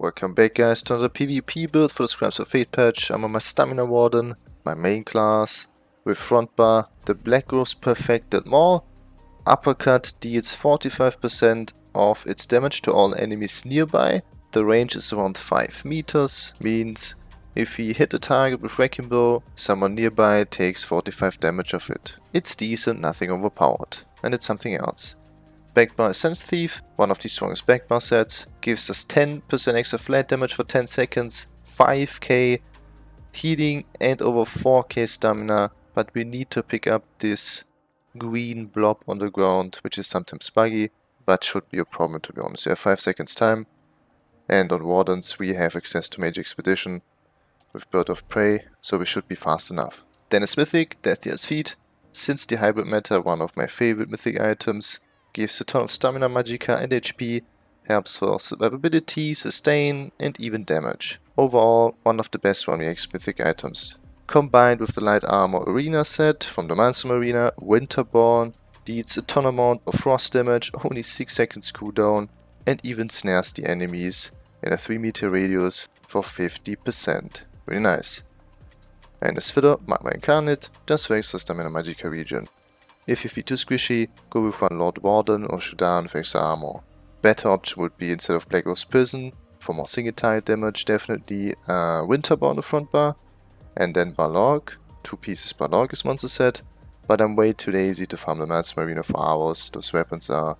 Welcome back guys to another PvP build for the Scribes of Fate patch. I'm on my Stamina Warden, my main class, with front bar, the Black Rose Perfected Maul. Uppercut deals 45% of its damage to all enemies nearby. The range is around 5 meters, means if we hit a target with Wrecking Blow, someone nearby takes 45 damage of it. It's decent, nothing overpowered. And it's something else. Backbar Essence Thief, one of the strongest backbar sets, gives us 10% extra flat damage for 10 seconds, 5k healing and over 4k stamina, but we need to pick up this green blob on the ground, which is sometimes buggy, but should be a problem to be honest. We have 5 seconds time, and on Wardens we have access to Major Expedition with Bird of Prey, so we should be fast enough. Dennis Mythic, Death Feet, since the hybrid meta, one of my favorite mythic items, gives a ton of stamina, magicka and HP, helps for survivability, sustain and even damage. Overall, one of the best 1vx mythic items. Combined with the light armor arena set from the Maelstrom Arena, Winterborn deals a ton amount of frost damage, only 6 seconds cooldown and even snares the enemies in a 3 meter radius for 50%. Really nice. And as fitter, Magma Incarnate does extra stamina magicka regen. If you feel too squishy, go with one Lord Warden or Chudan with extra armor. Better option would be instead of Black Rose Prison, for more single tile damage definitely uh, on the front bar, and then Balorgh, two pieces Balorgh is monster set, but I'm way too lazy to farm the Maelstrom Arena for hours, those weapons are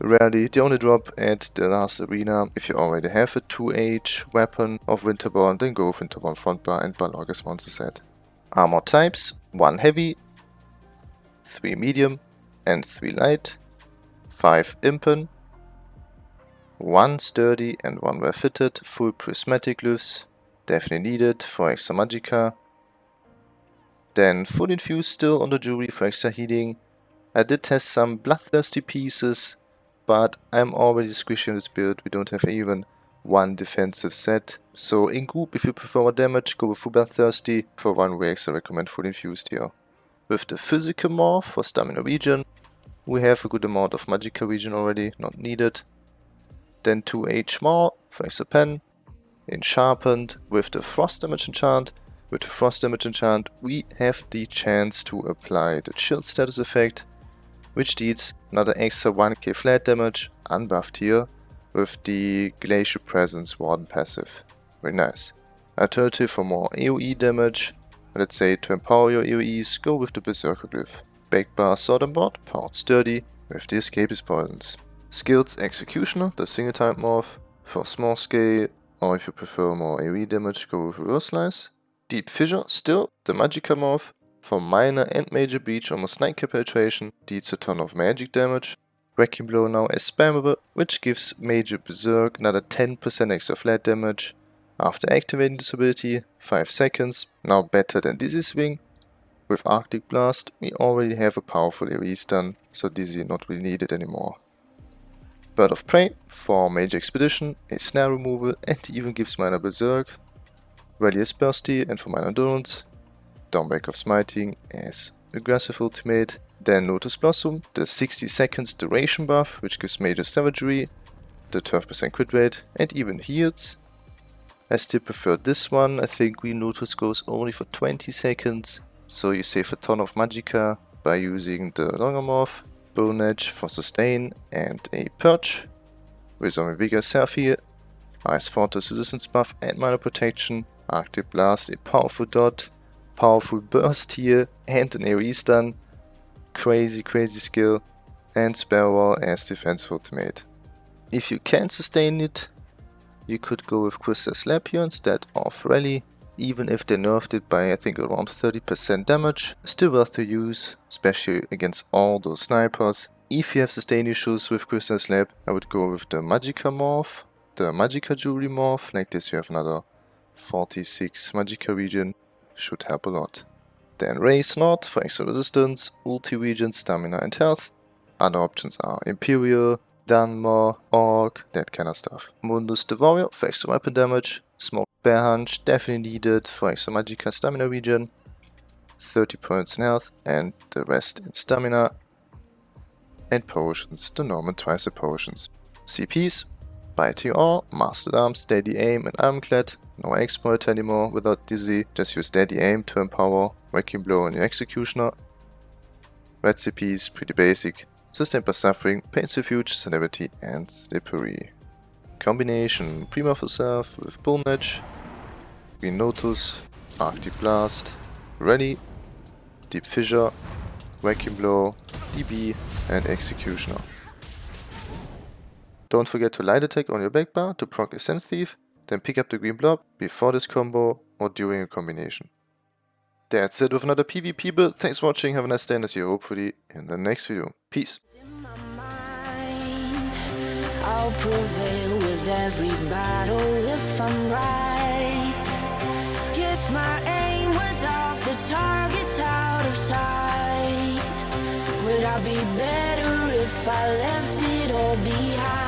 rarely the only drop at the last arena. If you already have a 2H weapon of Winterborn, then go with Winterborn front bar and Balorgh as monster set. Armor types, 1 heavy, 3 medium and 3 light, 5 impen, 1 sturdy and 1 well fitted, full prismatic glyphs, definitely needed for extra magicka, then full infused still on the jewelry for extra healing. I did test some bloodthirsty pieces, but I'm already squishy on this build, we don't have even one defensive set. So in group, if you prefer more damage, go with full bloodthirsty. For one way, I recommend full infused here. With the physical morph for stamina region, we have a good amount of magicka region already, not needed. Then 2h more for extra pen. In sharpened, with the frost damage enchant, with the frost damage enchant, we have the chance to apply the chill status effect, which deals another extra 1k flat damage, unbuffed here, with the Glacial Presence Warden passive. Very nice. Alternative for more AoE damage, Let's say to empower your AoEs, go with the Berserker Glyph. Backbar Sword and Board, powered sturdy, with the Escapist Poisons. Skills Executioner, the single type morph. For small scale, or if you prefer more AoE damage, go with Reverse Slice. Deep Fissure, still the Magicka morph. For minor and major breach, almost 9k penetration, deals a ton of magic damage. Wrecking Blow now is spammable, which gives Major Berserk another 10% extra flat damage. After activating this ability, 5 seconds, now better than Dizzy Swing. With Arctic Blast, we already have a powerful AoE stun, so Dizzy not really needed anymore. Bird of Prey for Major Expedition, a snare removal and even gives minor Berserk. Is Bursty and for minor endurance. Dawnbreaker of Smiting as aggressive ultimate. Then Lotus Blossom, the 60 seconds duration buff, which gives major savagery, the 12% crit rate, and even heals. I still prefer this one. I think Green Lotus goes only for 20 seconds. So you save a ton of magicka by using the Longamorph, Bone Edge for sustain and a Perch. Vigor Self here. Ice Fortress resistance buff and minor protection. Arctic Blast, a powerful dot. Powerful burst here and an AoE stun. Crazy, crazy skill. And Sparrow as defensive ultimate. If you can sustain it, you could go with Crystal Slap here instead of Rally, even if they nerfed it by I think around 30% damage. Still worth to use, especially against all those snipers. If you have sustain issues with Crystal Slap, I would go with the Magicka Morph, the Magicka Jewelry Morph, like this you have another 46 Magicka regen, should help a lot. Then Ray Snot for extra resistance, ulti regen, stamina and health. Other options are Imperial, Dunmer, Orc, that kind of stuff. Mundus the Warrior for extra weapon damage. Smoke Bear Hunch, definitely needed for extra Magicka stamina regen. 30 points in health and the rest in stamina. And potions, the normal twice the potions. CPs, Buy TR, Mastered Arm, Steady Aim and Ironclad. No exploit anymore without Dizzy, just use Steady Aim to empower Vacuum Blow on your Executioner. Recipes, pretty basic. Sustain by Suffering, Pain's Refuge, Celerity and Slippery. Combination, for Self with Bull Match, Green Lotus, Arctic Blast, Ready, Deep Fissure, Vacuum Blow, DB and Executioner. Don't forget to light attack on your back bar to proc Essence Thief, then pick up the green blob before this combo or during a combination. That's it with another PvP build. Thanks for watching, have a nice day and I'll see you hopefully in the next video. Peace! I'll prevail with every battle if I'm right Guess my aim was off, the target's out of sight Would I be better if I left it all behind?